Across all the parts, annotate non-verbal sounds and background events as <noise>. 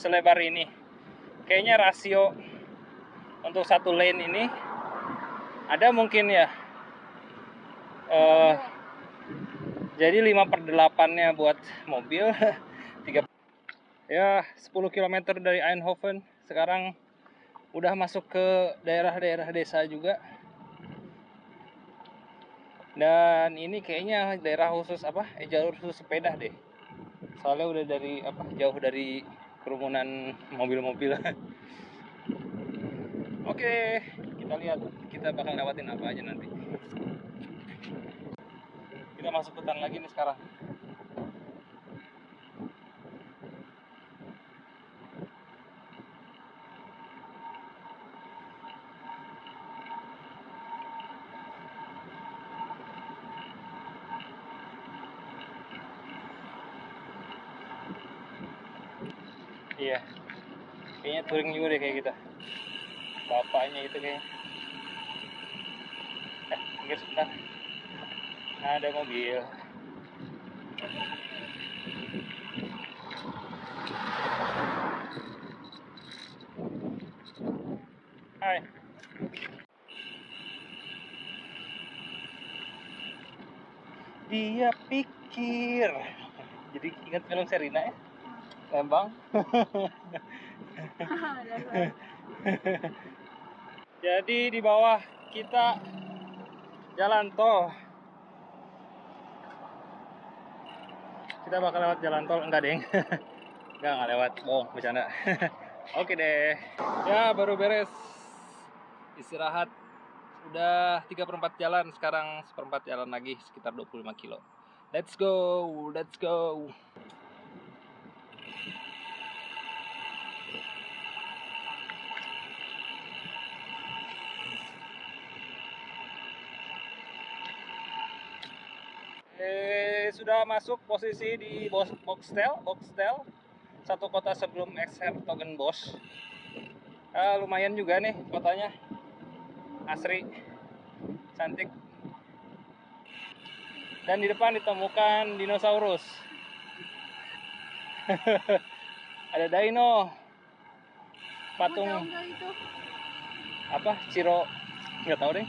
selebar ini. Kayaknya rasio untuk satu lane ini ada mungkin ya. eh jadi 5 per 8 nya buat mobil. <laughs> 3 ya 10 km dari Eindhoven. Sekarang udah masuk ke daerah-daerah desa juga. Dan ini kayaknya daerah khusus apa? Eh, jalur khusus sepeda deh. Soalnya udah dari apa? Jauh dari kerumunan mobil-mobil. <laughs> Oke, kita lihat kita bakal lewatin apa aja nanti. Kita masuk hutan lagi nih sekarang. Iya. Kayaknya touring juga deh kayak kita. Bapaknya itu kayaknya. Eh, minggir sebentar. Ada mobil. Hai. Dia pikir. Jadi ingat film Serina ya? Lembang. <laughs> Jadi di bawah kita jalan tol. Kita bakal lewat jalan tol enggak, Deng? <laughs> enggak, enggak lewat. Bohong, bercanda. <laughs> Oke deh. Ya, baru beres istirahat. Udah 3 per 4 jalan, sekarang seperempat jalan lagi sekitar 25 kilo. Let's go, let's go. Eh, sudah masuk posisi di Bos Boxtel, Boxtel, satu kota sebelum Exhertogenbosch. Ah, lumayan juga nih kotanya, asri, cantik. Dan di depan ditemukan dinosaurus. <laughs> Ada dino, patung apa? Ciro, nggak tahu deh.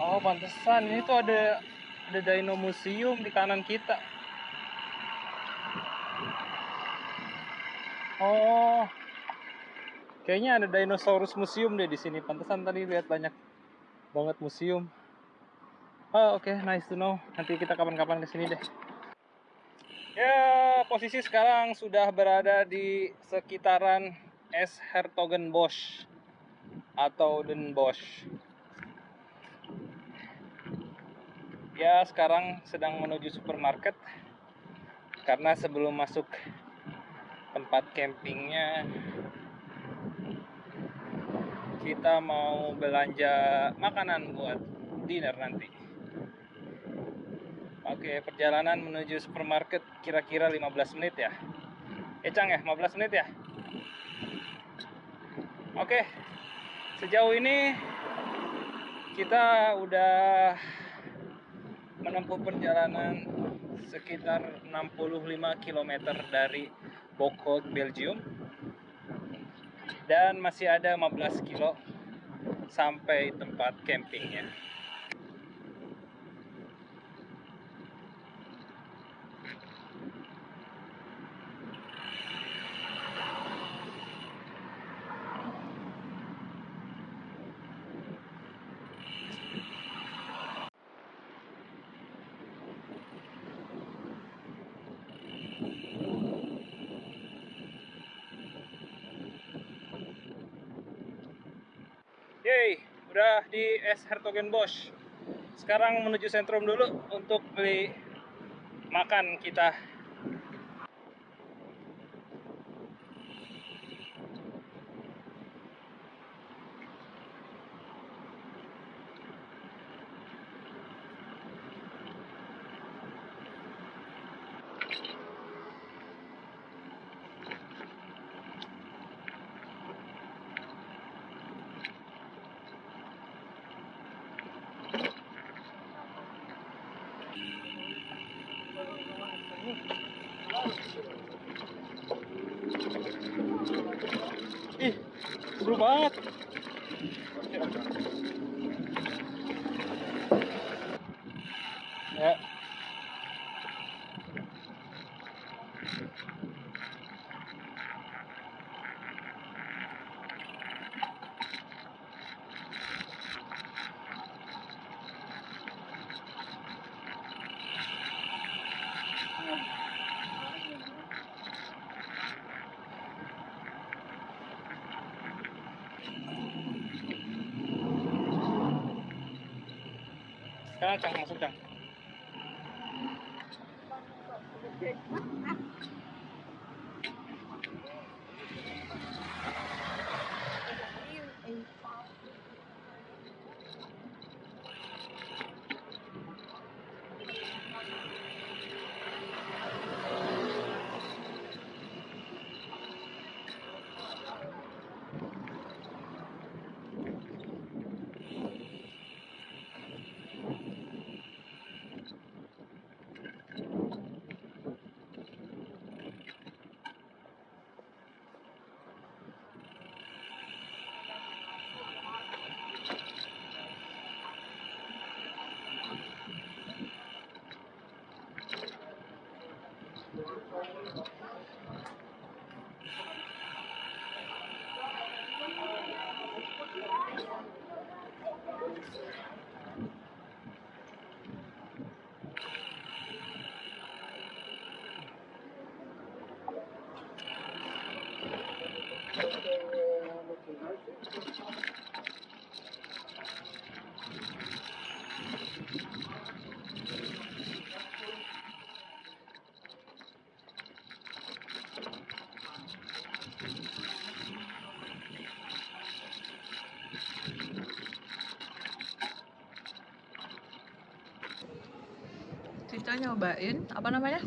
Oh. Oh, pantesan ini tuh ada ada Dino Museum di kanan kita. Oh. Kayaknya ada Dinosaurus Museum deh di sini. Pantesan tadi lihat banyak banget museum. Oh, oke, nice to know. Nanti kita kapan-kapan ke sini deh. Ya, posisi sekarang sudah berada di sekitaran S. Hertogenbosch atau Den Bosch. Ya, sekarang sedang menuju supermarket karena sebelum masuk tempat campingnya kita mau belanja makanan buat dinner nanti. Oke, perjalanan menuju supermarket kira-kira 15 menit ya. Eh, Cang ya, 15 menit ya? Oke, sejauh ini kita udah menempuh perjalanan sekitar 65 km dari Bocholt, Belgium. Dan masih ada 15 kilo sampai tempat campingnya. Udah di S. Hertogenbosch. Sekarang menuju sentrum dulu untuk beli makan kita. mato. Sekarang Cang masuk Thank you. Kita nyobain apa namanya?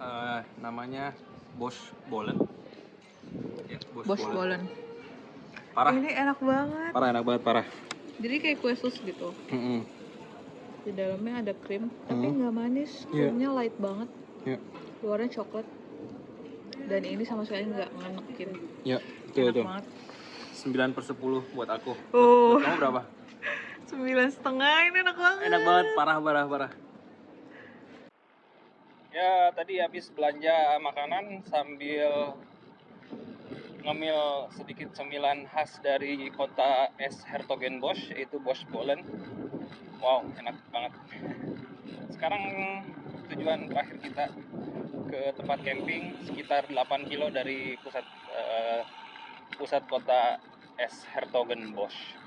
Eh, namanya Bosch Bolen. Ya, Bosch Bolen. Parah, Ini enak banget. parah enak banget parah. Jadi kayak kue sus gitu. Mm-mm. Di dalamnya ada krim, tapi Hmm. nggak manis. Iya. Krimnya light banget. Iya. Luarnya coklat. Dan ini sama sekali nggak ngenekin. Ya, itu enak itu. banget. 9 per 10 buat aku. Oh, Kamu berapa? <laughs> sembilan setengah ini enak banget. Enak banget, parah, parah, parah. Ya, tadi habis belanja makanan sambil ngemil sedikit cemilan khas dari kota S. Hertogenbosch, yaitu Bosch Bolen. Wow, enak banget. Sekarang tujuan terakhir kita ke tempat camping sekitar 8 kilo dari pusat eh, pusat kota S. Hertogenbosch.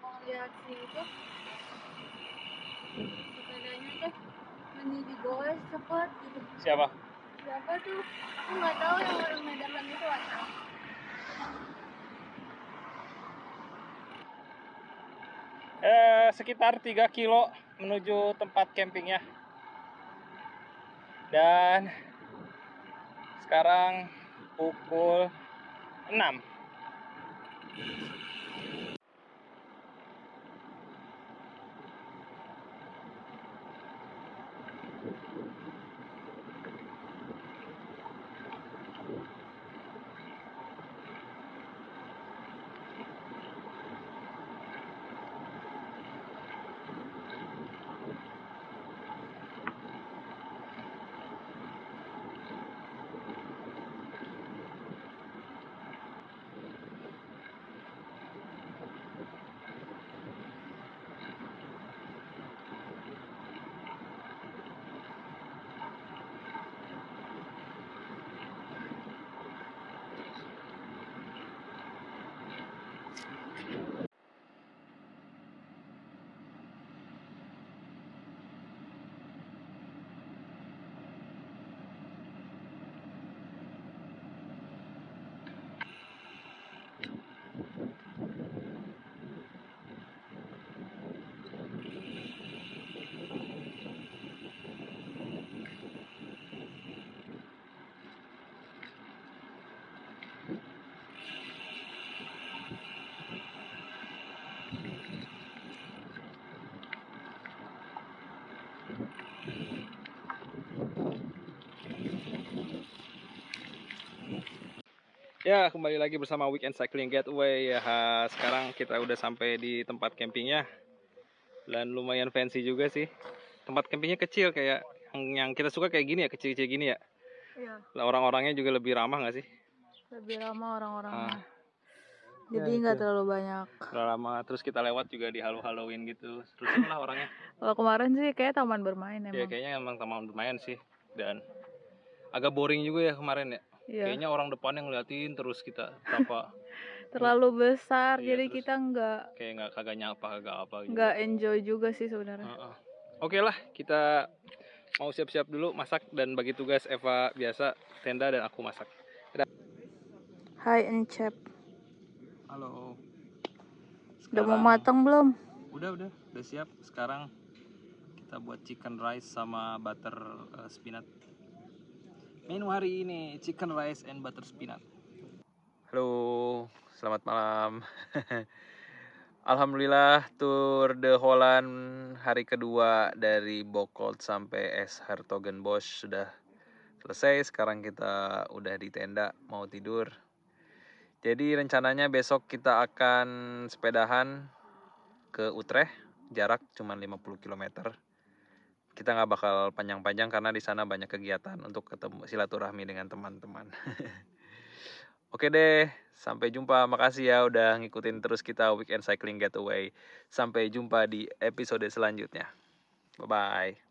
Mau lihat si itu sepedanya deh ini digoes cepet gitu Siapa? siapa tuh aku nggak tahu yang orang Medan itu apa Eh, sekitar 3 kilo menuju tempat campingnya. Dan sekarang pukul 6. Ya, kembali lagi bersama Weekend Cycling Getaway. Ya, ha, sekarang kita udah sampai di tempat campingnya. Dan lumayan fancy juga sih. Tempat campingnya kecil kayak yang, yang kita suka kayak gini ya, kecil-kecil gini ya. Iya. Lah, Orang-orangnya juga lebih ramah nggak sih? Lebih ramah orang-orangnya. Ah. Jadi Ya, nggak itu. terlalu banyak. Udah lama terus kita lewat juga di halo-haloin gitu. Terus lah orangnya. Kalau kemarin sih kayak taman bermain Ya emang. kayaknya emang taman bermain sih. Dan agak boring juga ya kemarin ya. Iya. Kayaknya orang depan yang ngeliatin terus kita apa <laughs> Terlalu besar, Iya, jadi kita nggak kayak nggak kagak nyapa kagak apa gitu. nggak enjoy juga sih sebenarnya. Heeh. Oke lah, kita mau siap-siap dulu masak dan bagi tugas Eva biasa tenda dan aku masak. Hai Encep, Halo. udah mau matang belum? Udah udah udah siap. Sekarang kita buat chicken rice sama butter uh, spinach. Menu hari ini chicken rice and butter spinach. Halo, selamat malam. <laughs> Alhamdulillah tour de Holland hari kedua dari Bocholt sampai S Hertogenbosch sudah selesai. Sekarang kita udah di tenda mau tidur. Jadi rencananya besok kita akan sepedahan ke Utrecht, jarak cuma 50 km. Kita nggak bakal panjang-panjang karena di sana banyak kegiatan untuk ketemu silaturahmi dengan teman-teman. <laughs> Oke deh, sampai jumpa. Makasih ya udah ngikutin terus kita Weekend Cycling Getaway. Sampai jumpa di episode selanjutnya. Bye bye.